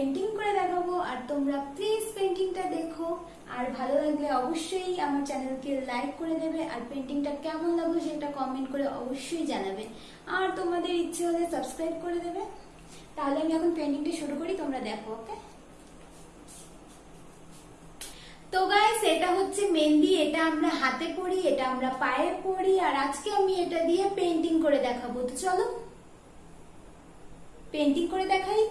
Painting করে দেখাবো, আর তোমরা প্লিজ পেন্টিংটা দেখো। আর ভালো লাগলে অবশ্যই আমার চ্যানেলকে লাইক করে দেবে, আর পেন্টিংটা কেমন লাগল সেটা কমেন্ট করে অবশ্যই জানাবে। আর তোমাদের ইচ্ছে হলে সাবস্ক্রাইব করে দেবে। তাহলে আমি এখন পেন্টিংটা শুরু করি, তোমরা দেখো ওকে তো গাইস এটা হচ্ছে মেহেন্দি, এটা আমরা হাতে পড়ি এটা আমরা পায়ে পড়ি আর আজকে আমি এটা দিয়ে পেন্টিং করে দেখাবো। তো চলো পেন্টিং করে দেখাই।